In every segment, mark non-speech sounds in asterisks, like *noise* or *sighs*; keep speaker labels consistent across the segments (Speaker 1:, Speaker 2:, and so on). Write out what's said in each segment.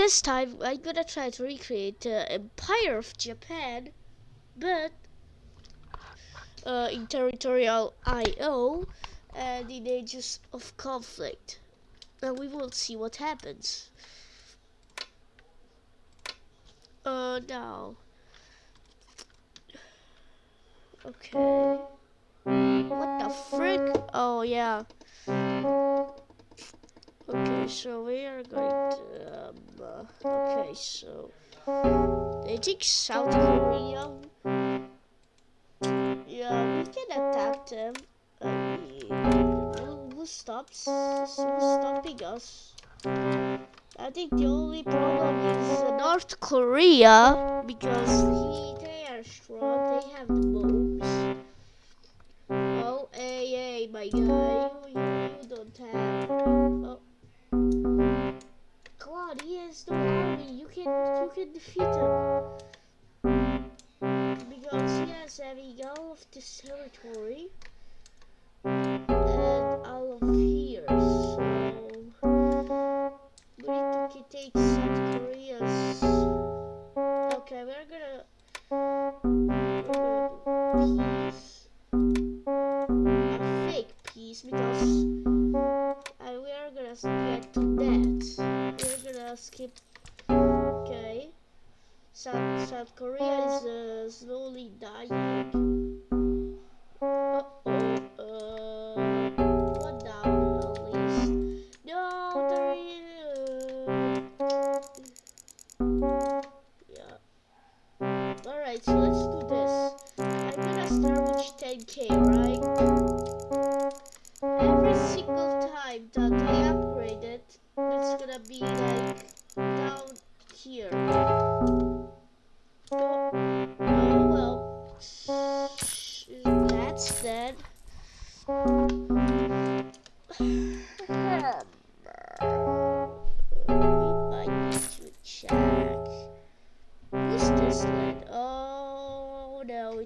Speaker 1: this time I'm gonna try to recreate the Empire of Japan, but uh, in territorial IO and in ages of conflict. And we will see what happens. Uh, now. Okay. What the frick? Oh, yeah. Okay, so we are going to, um, uh, okay, so, I think South Korea, yeah, we can attack them, who, stops, who's stopping us? I think the only problem is North Korea, because he, they are strong, they have the bombs. Oh, hey, hey, my guy, you, you don't have, oh. Has no army. You can you can defeat him. Because he has having all of this territory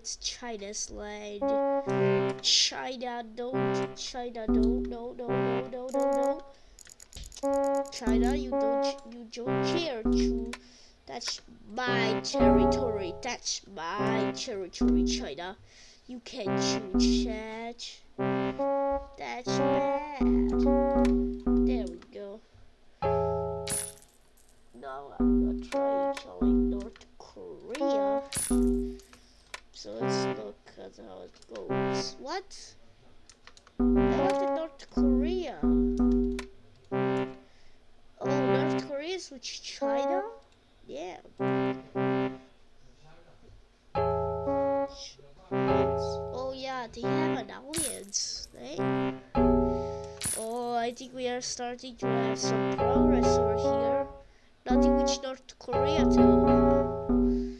Speaker 1: it's China's land. China, don't, China, don't, no, no, no, no, no, no. China, you don't, you don't care to. That's my territory. That's my territory, China. You can't choose that. That's bad. There we go. Now I'm gonna try killing North Korea. So let's look at how it goes. What? I wanted North Korea. Oh, North Korea is with China? Yeah. Oh yeah, they have an alliance, I think we are starting to have some progress over here. Nothing with North Korea too.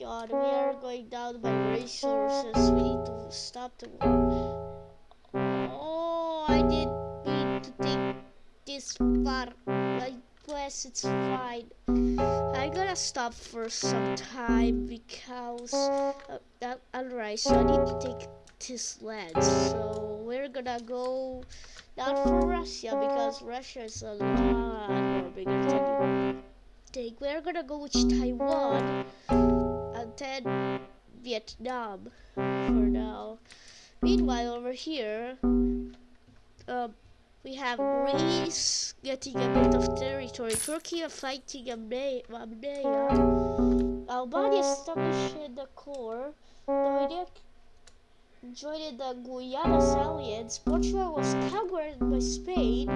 Speaker 1: God, we are going down by resources. We need to stop the war. Oh, I didn't need to take this part. I guess it's fine. I'm gonna stop for some time because uh, alright. So I need to take this land. So we're gonna go not for Russia because Russia is a lot more bigger than you think. We're gonna go with Taiwan and then Vietnam for now. Meanwhile, over here, um, we have Greece getting a bit of territory. Turkey are fighting Albania. Albania established the core. Joined the Guiana's alliance. Portugal was conquered by Spain.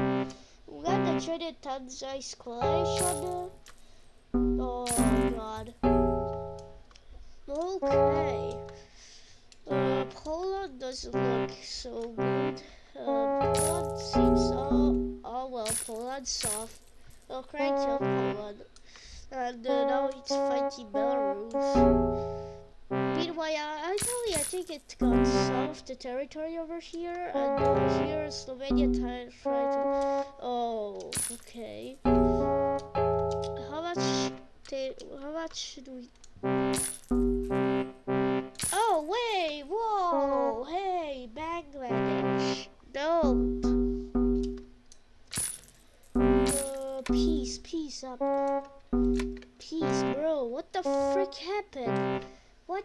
Speaker 1: Uganda joined Tanzania's coalition. Oh god. Okay. Uh, Poland doesn't look so good. Uh, Poland seems all, oh well, Poland's soft. Well, crank kill Poland. And uh, now it's fighting Belarus. Meanwhile, actually, I think it got of the territory over here, and uh, here Slovenia trying to. Oh, okay. How much? How much should we? Oh wait! Whoa! Hey, Bangladesh! Don't. Uh, peace, peace up. Peace, bro. What the frick happened? What?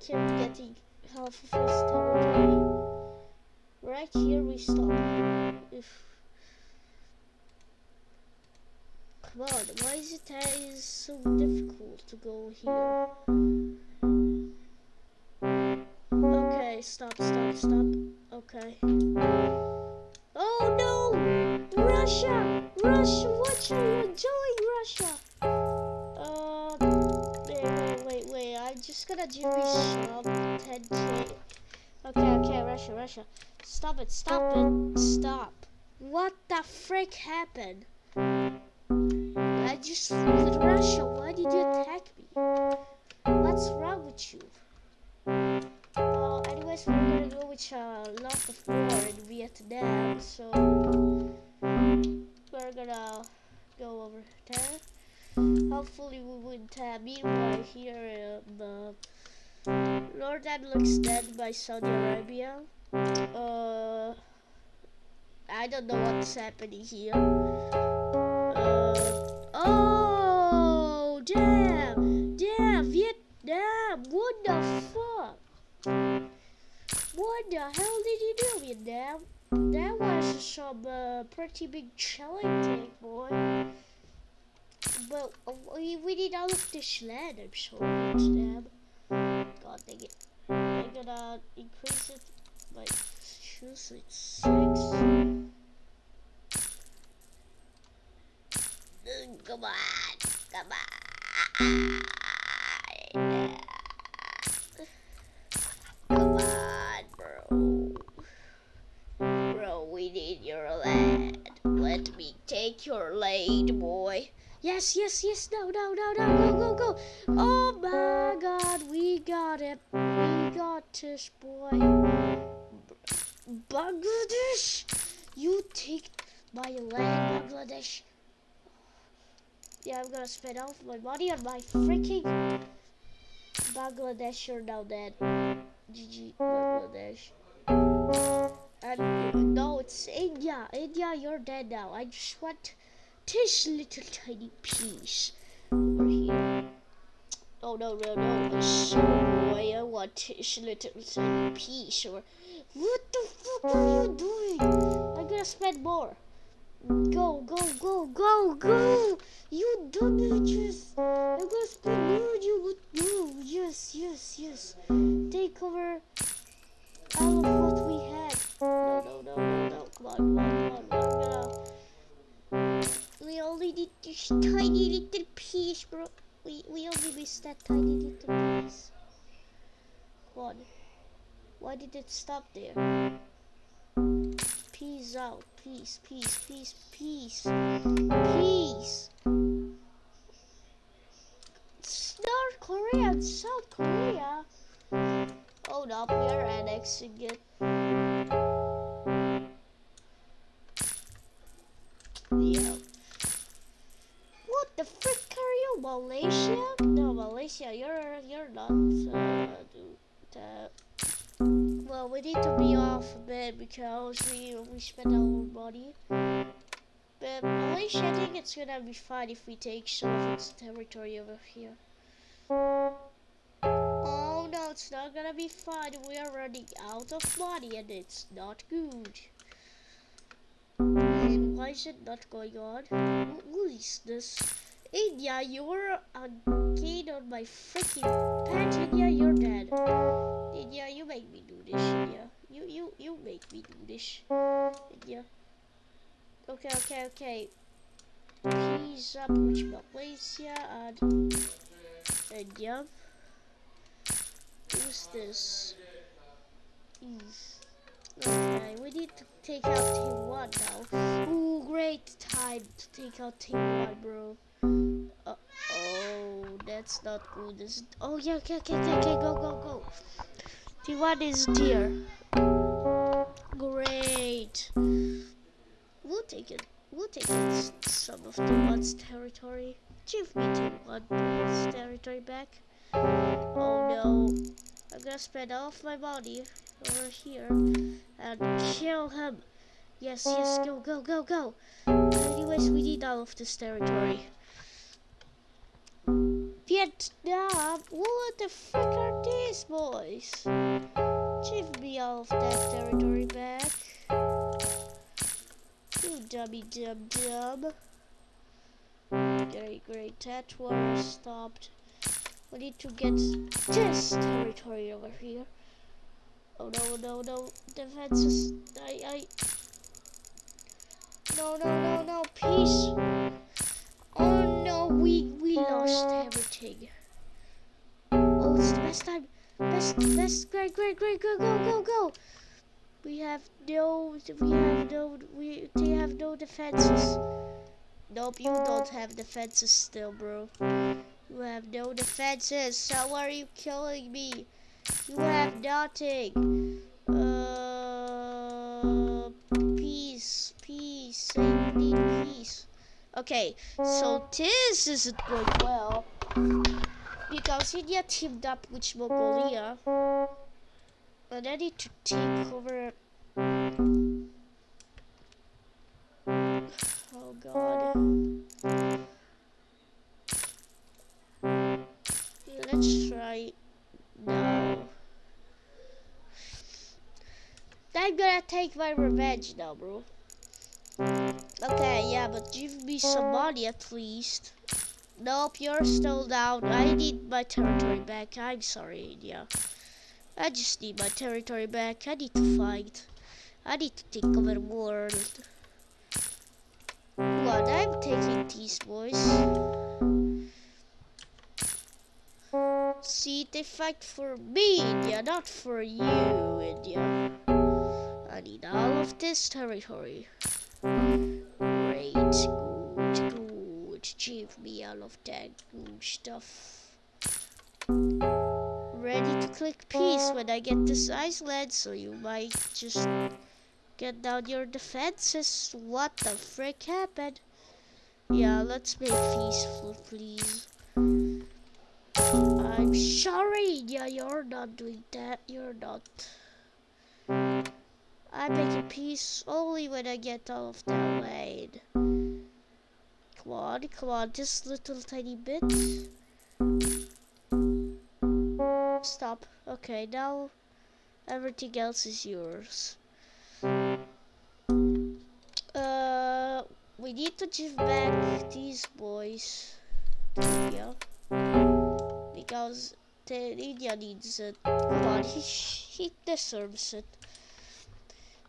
Speaker 1: Attack him, getting half of his territory. Right here we stop. If Come on, why is it that is so difficult to go here? Okay, stop, stop, stop. Okay. Oh no! Russia! Russia, what are you Russia? Gonna do some 10k. Okay, okay, Russia, Russia. Stop it, stop it, stop. What the frick happened? I just with Russia. Why did you attack me? What's wrong with you? Well, anyways, we're gonna go with uh, a lot of war in Vietnam, so we're gonna go over there. Hopefully we win that. Meanwhile, here um, uh, Jordan looks dead by Saudi Arabia. Uh, I don't know what's happening here. Uh, Oh, damn, damn, Vietnam, what the fuck? What the hell did you do, Vietnam? That was some uh, pretty big challenge, boy. But uh, we, we need all of this land, I'm sorry, Vietnam. God dang it. I'm gonna increase it by, choose it, six. Come on, come on. Come on, bro. Bro, we need your land. Let me take your land, boy. Yes, yes, yes. No, no, no, no. Go, go, go. Oh my God, we got it. We got this, boy. Bangladesh, you take my land, Bangladesh. Yeah, I'm gonna spend all my money on my freaking Bangladesh. You're now dead. GG, Bangladesh. And no, it's India. India, you're dead now. I just want this little tiny piece over here. Oh no, no, no, so boy, I want this little tiny piece. Or what the fuck are you doing? I'm gonna spend more. Go, go, go, go, go! You dumb bitches! I'm gonna spend more you would go! Yes, yes, yes! Take over all of what we had. No, no, no, no, no. Come on, come on, come on. We're gonna... We only need this tiny little piece, bro. We, we only missed that tiny little piece. On. Why did it stop there? Peace out. Peace, peace, peace, peace. Peace. It's North Korea and South Korea. Oh, Hold up, we are annexing it. Yeah. The frick are you, Malaysia? No, Malaysia, you're you're not. Uh, uh, well, we need to be off a bit because we we spent our money. But Malaysia, I think it's gonna be fine if we take some of its territory over here. Oh no, it's not gonna be fine. We are running out of money and it's not good. Why is it not going on? Who is this? India, you're a kid on my freaking pet. India, you're dead. India, you make me do this. Yeah, you you you make me do this. India. Okay, okay, okay. Up with Malaysia and India. Who's this? Ease. Okay, we need to take out Team 1 now. Ooh, great time to take out Team 1, bro. Uh oh, that's not good. Is oh yeah, okay, okay, okay, okay, go, go, go. T1 is dear. Great. We'll take it. We'll take it, some of the one's territory. Give me T1's territory back. Oh no. I'm gonna spend all of my money over here uh, and kill him. Yes, yes, go, go, go, go. Anyways, we need all of this territory. Vietnam? What the frick are these boys? Give me all of that territory back. You dummy dum dum. Great, great. That war stopped. We need to get this territory over here. Oh no, no, no. Defenses. I, I. No, no, no, no. Peace. Oh no, we we lost everything. Oh, it's the best time. Best, best. Great, great, great. Go, go, go, go. We have no. We have no. We. They have no defenses. Nope, you don't have defenses still, bro. You have no defenses. How are you killing me? You have nothing. Uh, peace, peace. Need peace. Okay, so this isn't going well. Because India teamed up with Mongolia. And I need to take over... Oh god. Let's try I'm gonna take my revenge now, bro. Okay, yeah, but give me some money at least. Nope, you're still down. I need my territory back. I'm sorry, India. I just need my territory back. I need to fight. I need to take over the world. On, I'm taking these boys. See, they fight for me, India, not for you, India. I need all of this territory. Great, good, good. Give me all of that good stuff. Ready to click peace when I get this Iceland, so you might just get down your defenses. What the frick happened? Yeah, let's make peaceful, please. I'm sorry. Yeah, you're not doing that. You're not. I make a peace only when I get all of that laid. Come on, come on, just little tiny bit. Stop. Okay, now everything else is yours. Uh, we need to give back these boys Yeah, because the India needs it. Come on, he, he deserves it.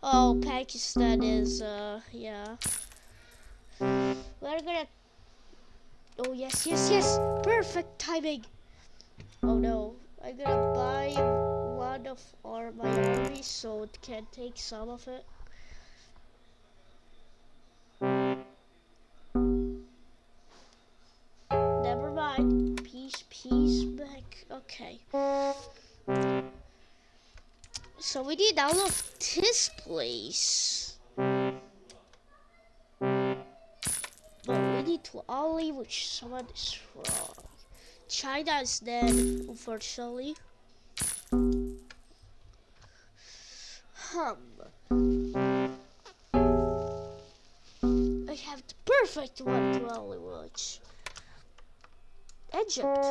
Speaker 1: Oh, Pakistan is, uh, yeah. We're gonna... Oh, yes, yes, yes! Perfect timing! Oh, no. I'm gonna buy one of our, my army so it can take some of it. Never mind. Peace, peace, back. Okay. So we need all of this place. But we need to only which someone is wrong. China is dead, unfortunately. Hum. I have the perfect one to only watch. Egypt.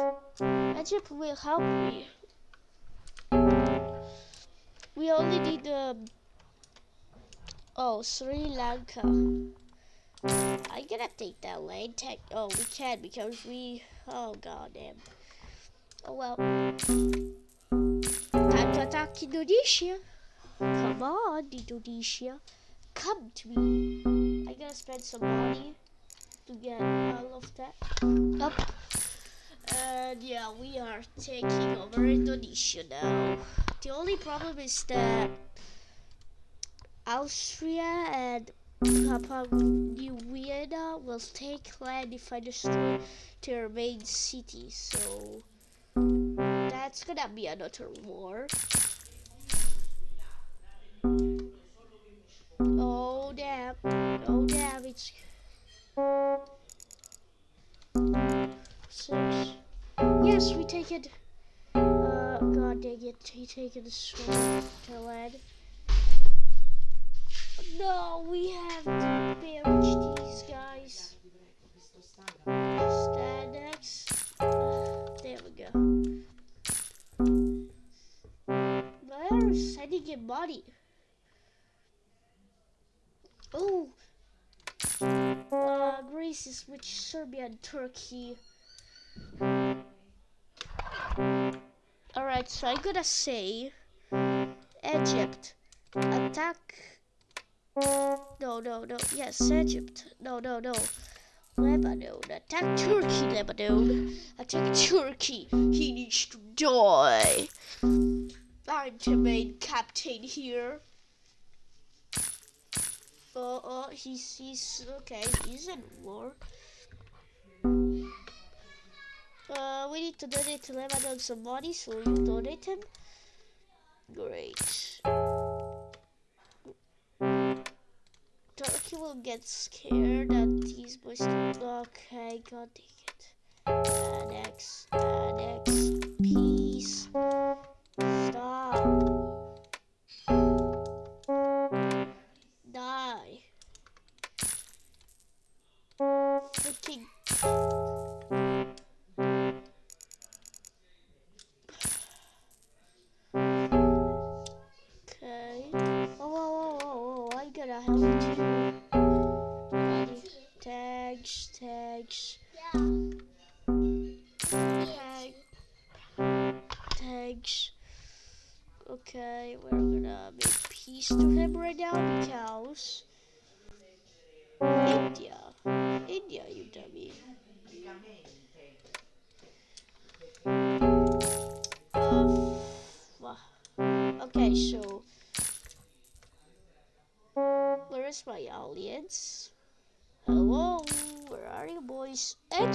Speaker 1: Egypt will help me. We only need the... Um, oh, Sri Lanka. I gotta take that lane. Tech. Oh, we can because we. Oh god damn. Oh well. Time to attack Indonesia. Come on, Indonesia. Come to me. I gotta spend some money to get all of that. Up. And yeah, we are taking over Indonesia now. The only problem is that Austria and Papua New Guinea will take land if I destroy their main city. So that's gonna be another war. Oh damn! Oh damn! It's six. Yes, we take it. Uh, god dang it, he taken the sword to land. No, we have to banish these guys. Stand next. there we go. They're sending in money. Oh, uh, Greece is with Serbia and Turkey. Alright, so I'm gonna say Egypt attack. No, no, no. Yes, Egypt. No, no, no. Lebanon. Attack Turkey, Lebanon. Attack Turkey. He needs to die. I'm the main captain here. Uh, uh, oh, oh, he's, he's, okay, he's in war. Uh, we need to donate to Lebanon some money, so you donate him? Great. Turkey will get scared that these boys. Okay, god dang it. Annex, annex,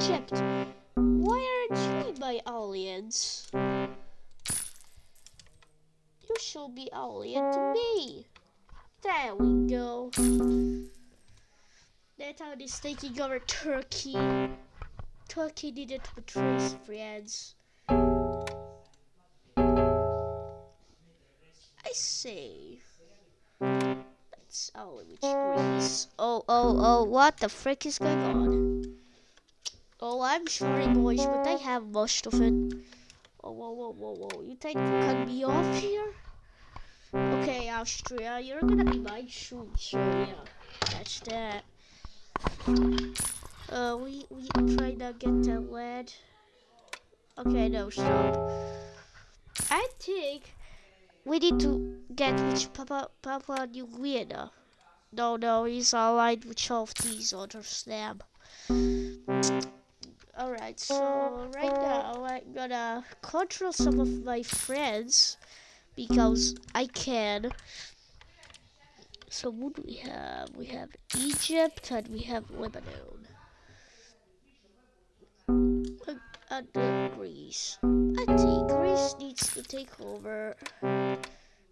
Speaker 1: Egypt, why aren't you my audience? You should be alien to me. There we go. That town is taking over Turkey. Turkey needed to betray his friends. I say. That's all which Greece. Oh, oh, oh, what the frick is going on? Oh, I'm sorry, boys, but I have most of it. Oh, whoa, whoa, whoa, whoa. You think you cut me off here? Okay, Austria, you're gonna be mine soon, so yeah. That's that. Uh, we, we try to get the lead. Okay, no, stop. I think we need to get which Papa, Papua New Guinea. No, no, he's allied with all of these others, them. Alright, so right now I'm gonna control some of my friends because I can. So what do we have? We have Egypt and we have Lebanon. And, Greece. I think Greece needs to take over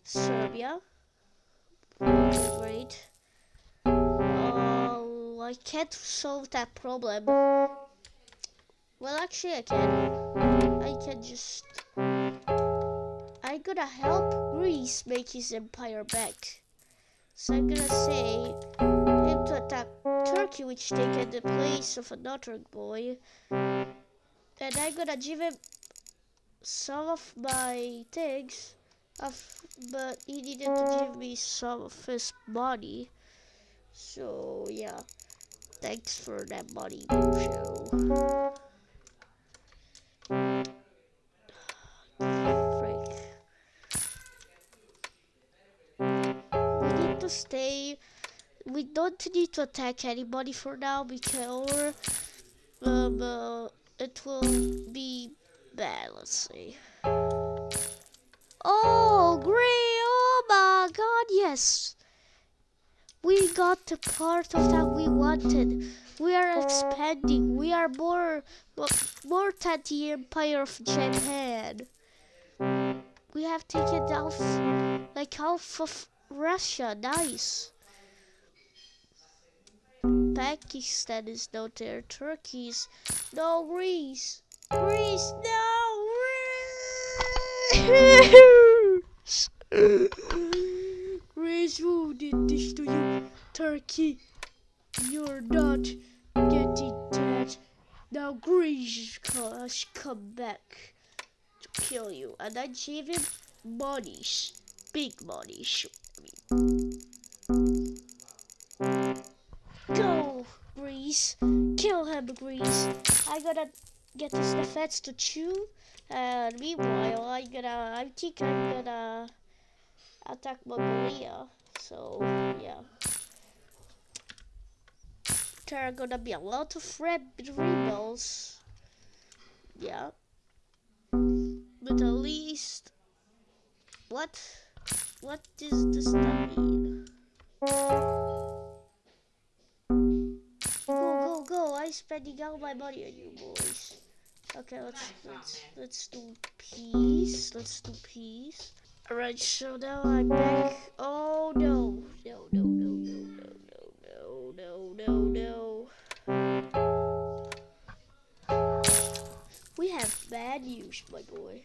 Speaker 1: Serbia. Great. Oh, I can't solve that problem. Well, actually, I can. I can just. I'm gonna help Greece make his empire back. So I'm gonna say him to attack Turkey, which taken the place of another boy. And I'm gonna give him some of my things, but he needed to give me some of his money. So yeah, thanks for that money, show. Stay. We don't need to attack anybody for now because um, uh, it will be bad. Let's see. Oh, great! Oh my God! Yes, we got the part of that we wanted. We are expanding. We are more more than the Empire of Japan. We have taken half, like half of Russia. Nice. Pakistan is not there. Turkey's no Greece. Greece, no cares? Greece, who did this to you? Turkey, you're not getting that. Now Greece has come back to kill you, and I gave him monies, big monies. I mean. Go, Greece. Kill him, Greece. I gotta get the Sneffets to chew. And meanwhile, I'm gonna—I think I'm gonna attack Mongolia. So, yeah. There are gonna be a lot of red rebels. Yeah. But at least, what, what does this mean? Go, go, go! I'm spending all my money on you boys. Okay, let's let's let's do peace. Let's do peace. Alright, so now I'm back. Oh no. No, no, no, no, no, no, no, no, no, no. We have bad news, my boy.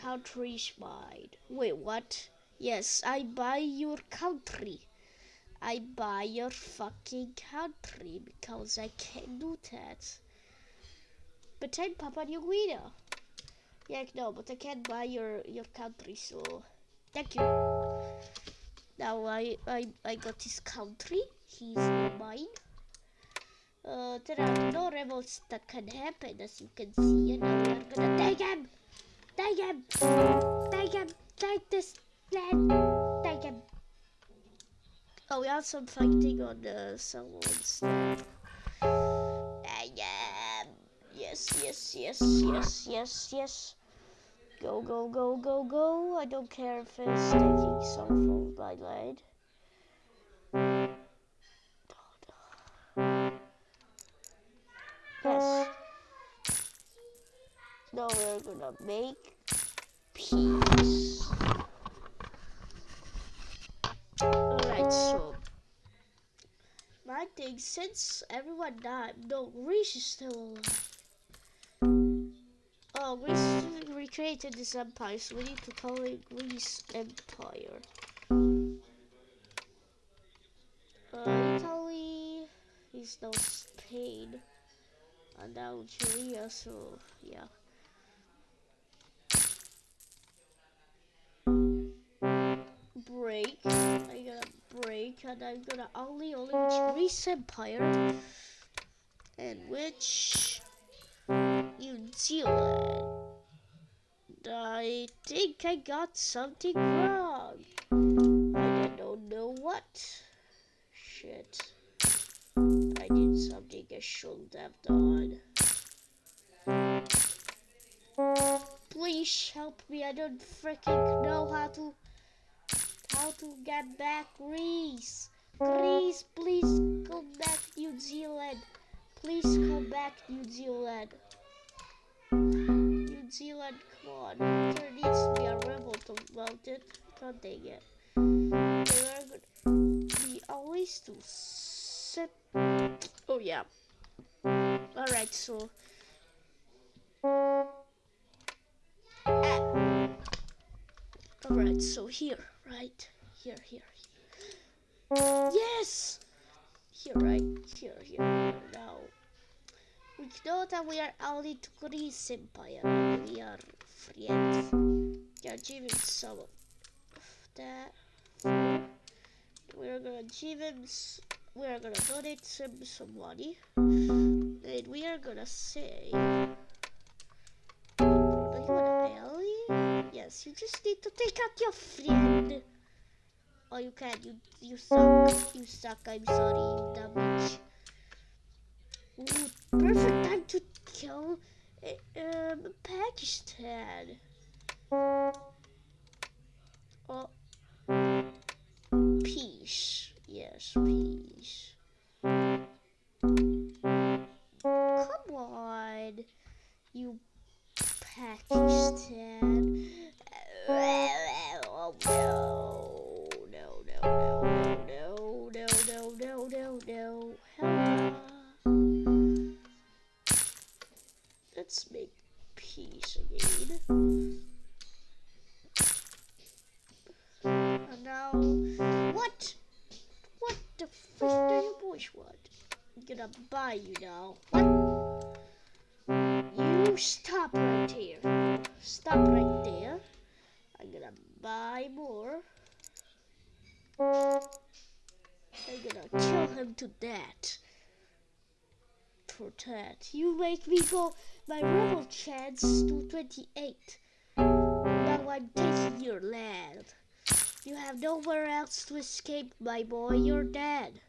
Speaker 1: Country's mine. Wait, what? Yes, I buy your country. I buy your fucking country because I can't do that. But I'm Papua New Guinea. Yeah, no, but I can't buy your your country, so thank you. Now I I I got his country. He's mine. Uh, there are no rebels that can happen, as you can see, and now we are gonna take him. Take him. Take him. Take this land. Take him. Oh, we have some fighting on uh, someone's. yes, yes, yes, yes, yes, yes. Go, go, go, go, go. I don't care if it's taking some from my line. Yes. Now we're gonna make peace. Alright, so my thing since everyone died, no, Reese is still alive. Oh, Greece recreated this empire, so we need to call it Greece Empire. Uh, Italy is now Spain and Algeria, so yeah. Break. I gotta break, and I'm gonna only only Greece Empire, and which New Zealand. I think I got something wrong. I don't know what. Shit. I did something I shouldn't have done. Please help me. I don't freaking know how to how to get back Greece. Greece, please come back New Zealand. Please come back New Zealand. New Zealand, come on. There needs to be a rebel to mount it. God dang it. There are going to be always to set. Oh, yeah. Alright, so. Ah. Alright, so here, right? Here, here, here. Yes! Here, right? Here, here. Now. We know that we are only to Greece Empire. We are friends. We are giving some of that. We are gonna give him. We are gonna donate him some money, and we are gonna say. Yes, you just need to take out your friend. Oh, you can't. You you suck. You suck. I'm sorry, you. Ooh, perfect time to kill um, Pakistan. Oh, peace. Yes, peace. Come on, you Pakistan. Oh, no. No, no, no, no, no, no, no, no, no. Hello. Let's make peace again. And now, what? What the fuck do you boys want? I'm gonna buy you now. You stop right here. Buy more. I'm gonna kill him to death. For that. You make me go my rebel chance to 28. Now I'm taking your land. You have nowhere else to escape, my boy. You're dead.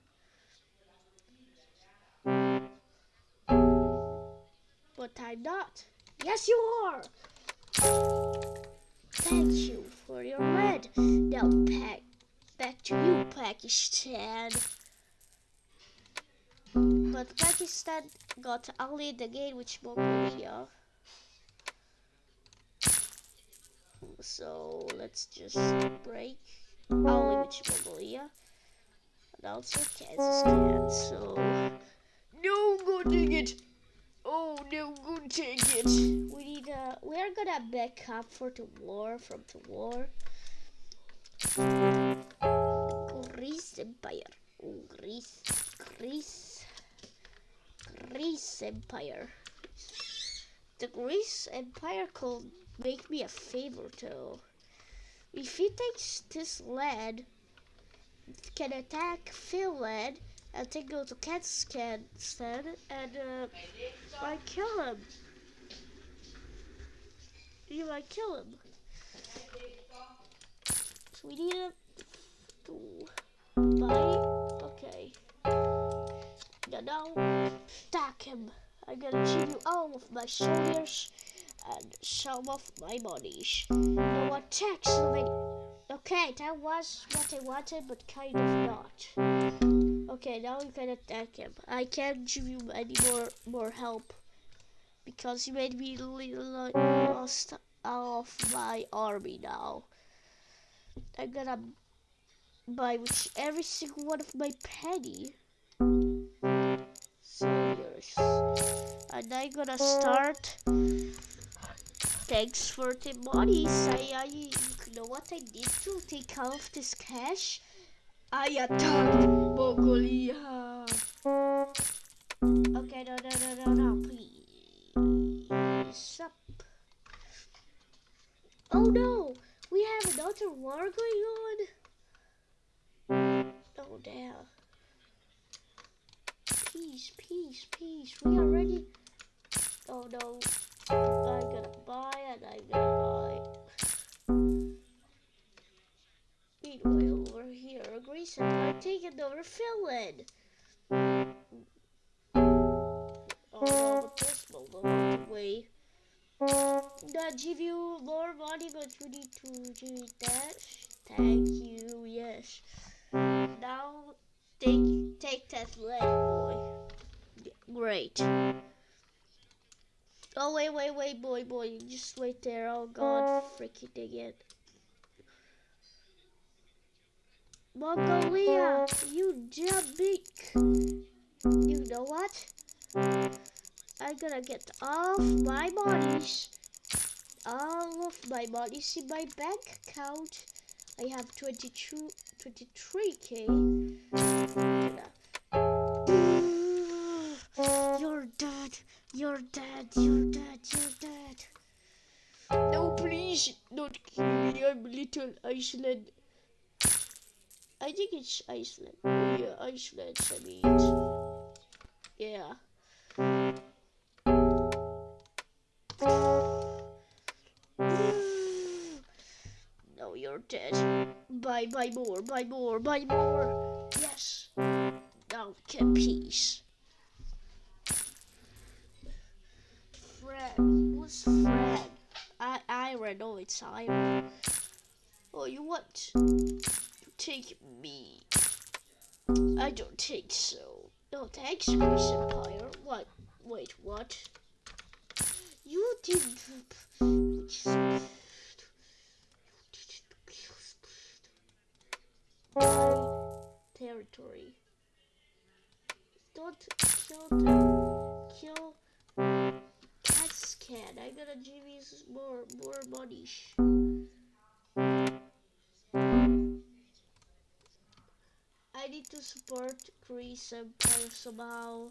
Speaker 1: But I'm not. Yes, you are. Thank you for your lead. Now back, back to you, Pakistan. But Pakistan got only the game with Mongolia. So let's just break only with Mongolia. And also Kazakhstan. So no good take it. No good take it. We need uh we are gonna back up for the war from the war. Greece Empire. Greece, Greece, Greece Empire. The Greece Empire could make me a favor though. If he takes this land, can attack Finland and then go to Kazakhstan and uh, might kill him. You might kill him. So we need him to buy. Okay. Now, now attack him. I'm gonna give you all of my soldiers and some of my bodies. Now attack somebody. Okay, that was what I wanted, but kind of not. Okay, now you can attack him. I can't give you any more more help because you made me lost all of my army now. I'm gonna buy which every single one of my penny and I'm gonna start thanks for the money. I, I, you know what I need to take off this cash? I attacked Mongolia. Okay, no, no, no, no, no, please. Up. Oh no, we have another war going on. Oh damn. Peace, peace, peace. We are ready. Oh no. I'm gonna buy and I'm gonna buy. Meanwhile, over here, Greece and I'm taking over Finland. Oh this will go out the way. That give you more money, but you need to do that. Thank you, yes. Now take take that land, boy. Great. Oh wait, wait, wait, boy, boy, just wait there. Oh god, freaking dang it. Mongolia, you big. You know what? I'm gonna get all my monies, all of my monies in my bank account. I have 22, 23k. *sighs* You're dead. You're dead. You're dead. You're dead. No, please don't kill me. I'm little Iceland. I think it's Iceland. Yeah, Iceland. I mean, yeah. *sighs* No, you're dead. Bye, bye more, bye more, bye more. Yes. Now get peace. Fred. Who's Fred? I Iron. No, it's Iron. Oh, you to take me? I don't think so. No, thanks, Greece Empire. What? Wait, what? You didn't. My territory. Don't kill. Kill Cats can. I gotta give you more more money. I need to support Empire somehow.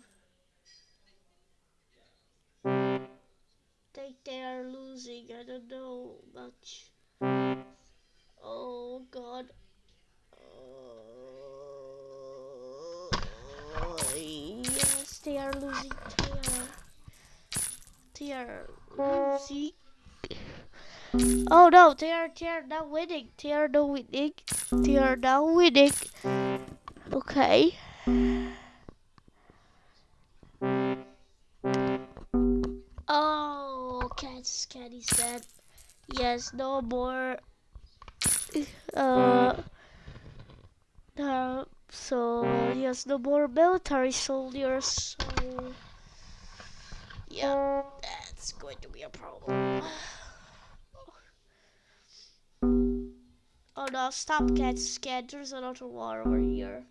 Speaker 1: think they are losing. I don't know much. Oh God. Uh, yes, they are losing. They are. They are losing. Oh no, they are they are now winning. They are now winning. They are now winning. Okay. Oh, Cat's Caddy said, yes, no more. Uh, uh, so yes, no more military soldiers. So yeah, that's going to be a problem. Oh no, stop Cat's scared. There's another war over here.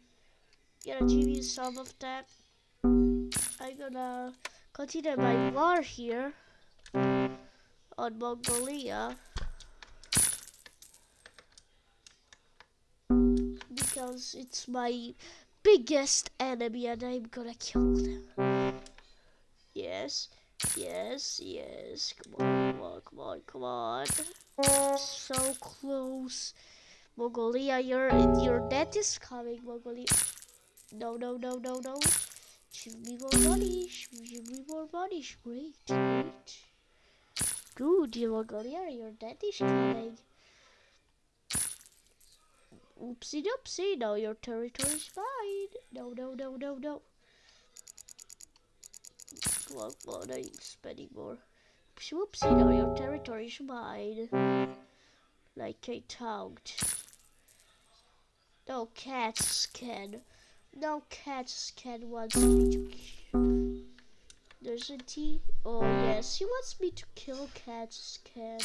Speaker 1: Gonna give you some of that. I'm gonna continue my war here on Mongolia because it's my biggest enemy and I'm gonna kill them. Yes, yes, yes. Come on, come on, come on, come on. So close. Mongolia, your your death is coming, Mongolia. No, no, no, no, no. Give me more money. Give me more money. Great, great. Good, Mongolia, your is coming. Oopsie doopsie, now your territory is mine. No, no, no, no, no. Come on, come on, I'm spending more. Oopsie whoopsie, now your territory is mine. Like I talked. No cats can. No cats can wants me to kill. Doesn't he? Oh yes, he wants me to kill cats can.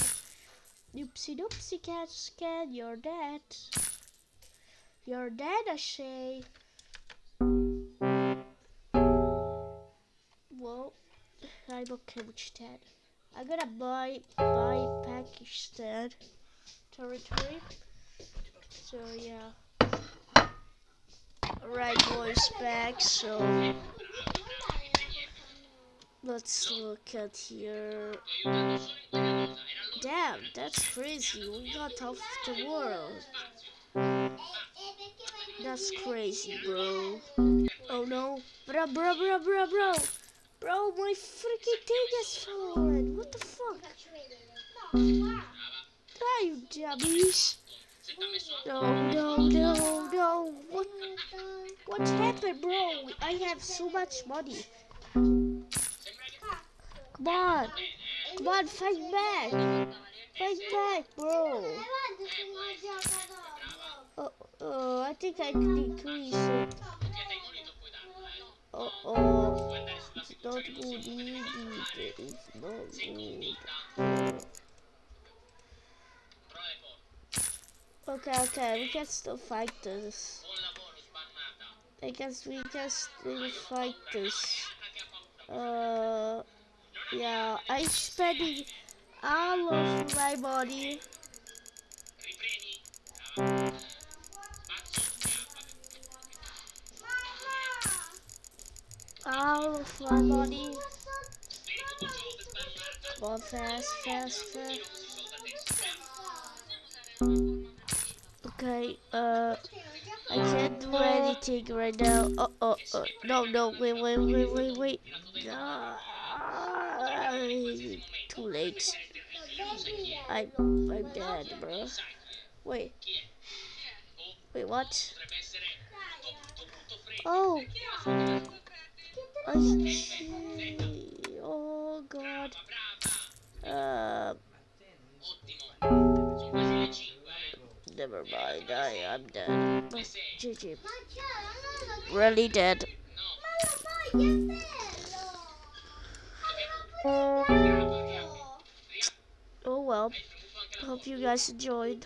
Speaker 1: Oopsie doopsie cats can, you're dead. You're dead, I say. Well, I'm okay with that. I'm gonna buy buy Pakistan territory. So yeah. Alright boys back so let's look at here. Damn, that's crazy. We got off the world. That's crazy, bro. Oh no. Bro, bro, bro, bro, bro. Bro, my freaking thing has fallen. What the fuck? Ah, you dummies. No, no, no, no. What? What happened, bro? I have so much money. Come on. Come on, fight back. Fight back, bro. Oh, oh, I think I can decrease it. Oh, oh. It's not good. It's not good. Okay, okay, we can still fight this. I guess we can still fight this. Uh, yeah, I'm spending all of my money. All of my money. Come on, fast, fast, fast. Okay, uh, I can't do anything right now. Oh, oh, oh, no, no, wait, wait, wait, wait, wait. Ah, too late. I, I'm dead, bro. Wait. Wait, what? Oh. I see. Oh, God. Uh. Never mind, I am dead. GG. Really dead. Oh well. Hope you guys enjoyed.